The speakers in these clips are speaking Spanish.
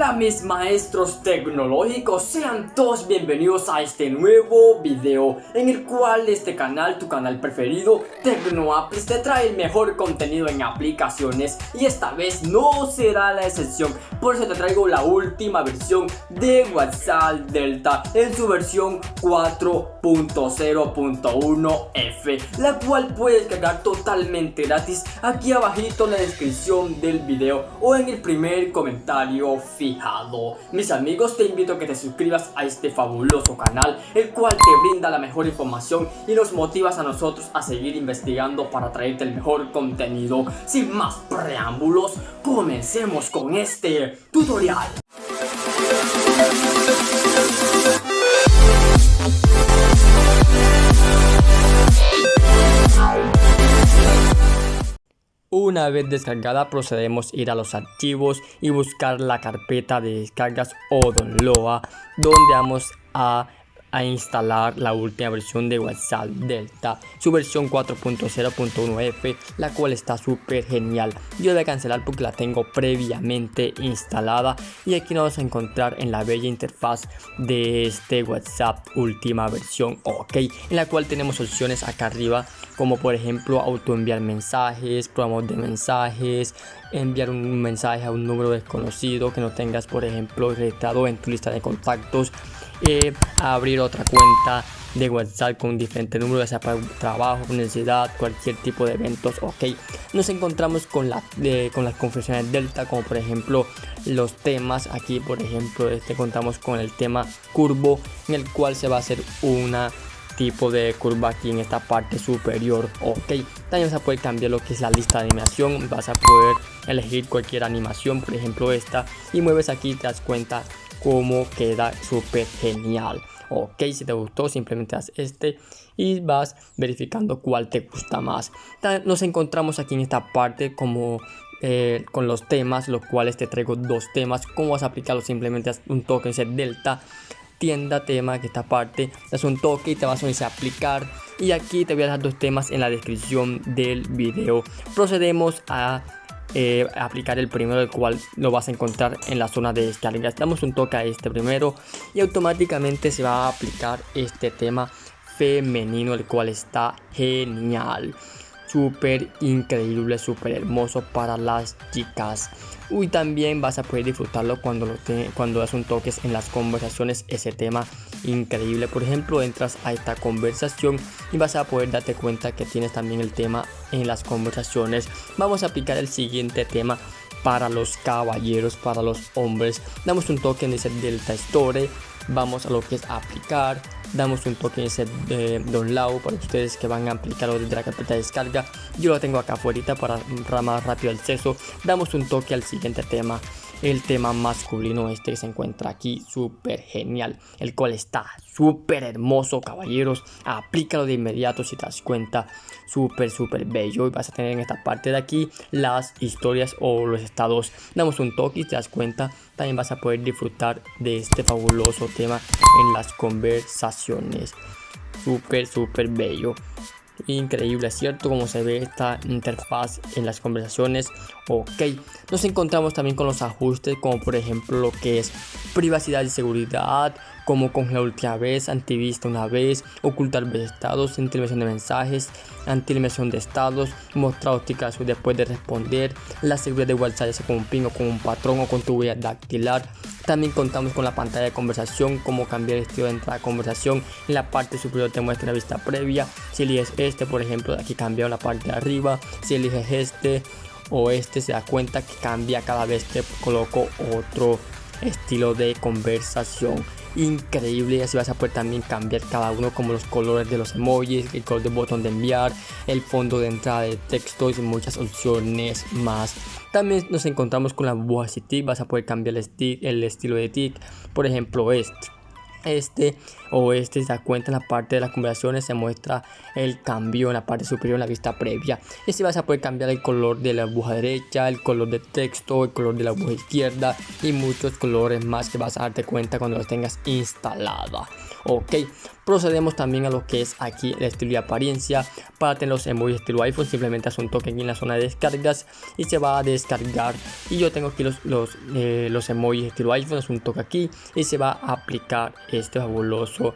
Hola mis maestros tecnológicos, sean todos bienvenidos a este nuevo video en el cual este canal, tu canal preferido, TecnoApples, te trae el mejor contenido en aplicaciones y esta vez no será la excepción, por eso te traigo la última versión de WhatsApp Delta en su versión 4.0.1F, la cual puedes cargar totalmente gratis aquí abajito en la descripción del video o en el primer comentario Mis amigos, te invito a que te suscribas a este fabuloso canal, el cual te brinda la mejor información y nos motivas a nosotros a seguir investigando para traerte el mejor contenido. Sin más preámbulos, comencemos con este tutorial. Una vez descargada procedemos a ir a los archivos y buscar la carpeta de descargas o download donde vamos a a instalar la última versión de WhatsApp Delta, su versión 4.0.1F, la cual está súper genial. Yo voy a cancelar porque la tengo previamente instalada y aquí nos vamos a encontrar en la bella interfaz de este WhatsApp última versión, ok, en la cual tenemos opciones acá arriba como por ejemplo auto enviar mensajes, programas de mensajes, enviar un mensaje a un número desconocido que no tengas por ejemplo registrado en tu lista de contactos eh, abrir otra cuenta de WhatsApp con diferente número, ya sea para trabajo, universidad, cualquier tipo de eventos, ok. Nos encontramos con, la, con las confesiones Delta, como por ejemplo los temas. Aquí, por ejemplo, este contamos con el tema curvo, en el cual se va a hacer una tipo de curva aquí en esta parte superior ok también vas a poder cambiar lo que es la lista de animación vas a poder elegir cualquier animación por ejemplo esta y mueves aquí te das cuenta cómo queda súper genial. Ok si te gustó simplemente haz este y vas verificando cuál te gusta más. Nos encontramos aquí en esta parte como eh, con los temas los cuales te traigo dos temas. Cómo vas a aplicarlo simplemente haz un toque ese delta tienda tema que esta parte das un toque y te vas a a aplicar. Y aquí te voy a dejar dos temas en la descripción del video. Procedemos a eh, aplicar el primero el cual lo vas a encontrar en la zona de descarga damos un toque a este primero y automáticamente se va a aplicar este tema femenino el cual está genial súper increíble, súper hermoso para las chicas. Y también vas a poder disfrutarlo cuando, lo cuando das un toques en las conversaciones, ese tema increíble. Por ejemplo, entras a esta conversación y vas a poder darte cuenta que tienes también el tema en las conversaciones. Vamos a aplicar el siguiente tema para los caballeros, para los hombres. Damos un toque en ese Delta Store. Vamos a lo que es aplicar damos un toque ese eh, download para ustedes que van a aplicarlo desde la carpeta de descarga. Yo lo tengo acá afuera para más rápido el acceso. Damos un toque al siguiente tema el tema masculino este que se encuentra aquí súper genial el cual está súper hermoso caballeros. Aplícalo de inmediato si te das cuenta. Súper súper bello. Y vas a tener en esta parte de aquí las historias o los estados. Damos un toque y te das cuenta. También vas a poder disfrutar de este fabuloso tema en las conversaciones. Súper súper bello increíble, ¿cierto? Como se ve esta interfaz en las conversaciones. Ok, nos encontramos también con los ajustes como por ejemplo lo que es privacidad y seguridad, como con la última vez, antivista una vez, ocultar estados, intervención de mensajes, anti-eliminación de estados, mostrar ópticas después de responder, la seguridad de WhatsApp ya sea con un ping o con un patrón o con tu huella dactilar, también contamos con la pantalla de conversación, como cambiar el estilo de entrada a conversación. En la parte superior te muestra la vista previa. Si eliges este, por ejemplo, aquí cambia la parte de arriba. Si eliges este o este, se da cuenta que cambia cada vez que coloco otro estilo de conversación increíble. Y así vas a poder también cambiar cada uno como los colores de los emojis el color del botón de enviar el fondo de entrada de texto y muchas opciones más. También nos encontramos con la burbuja stick vas a poder cambiar el, stick, el estilo de tick por ejemplo este este o este se da cuenta en la parte de las conversaciones se muestra el cambio en la parte superior en la vista previa. Y así vas a poder cambiar el color de la aguja derecha el color de texto el color de la aguja izquierda y muchos colores más que vas a darte cuenta cuando los tengas instalada. Ok procedemos también a lo que es aquí el estilo y apariencia. Para tener los emojis estilo iPhone simplemente hace un toque aquí en la zona de descargas y se va a descargar. Y yo tengo aquí los, los, eh, emojis estilo iPhone es un toque aquí y se va a aplicar este fabuloso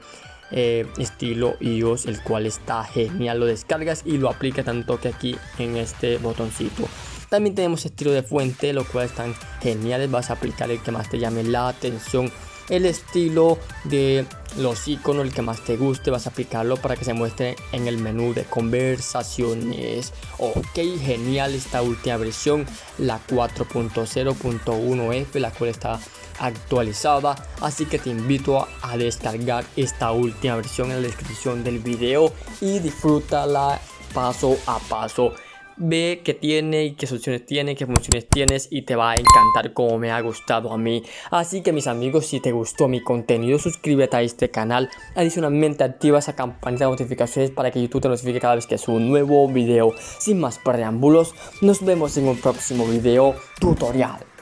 eh, estilo iOS el cual está genial. Lo descargas y lo aplica tanto que aquí en este botoncito. También tenemos estilo de fuente lo cual están geniales. Vas a aplicar el que más te llame la atención. El estilo de los iconos, el que más te guste, vas a aplicarlo para que se muestre en el menú de conversaciones. Ok, genial esta última versión, la 4.0.1F, la cual está actualizada. Así que te invito a descargar esta última versión en la descripción del video y disfrútala paso a paso ve qué tiene y qué soluciones tiene, qué funciones tienes y te va a encantar como me ha gustado a mí. Así que mis amigos, si te gustó mi contenido, suscríbete a este canal. Adicionalmente activa esa campanita de notificaciones para que YouTube te notifique cada vez que subo un nuevo video. Sin más preámbulos, nos vemos en un próximo video tutorial.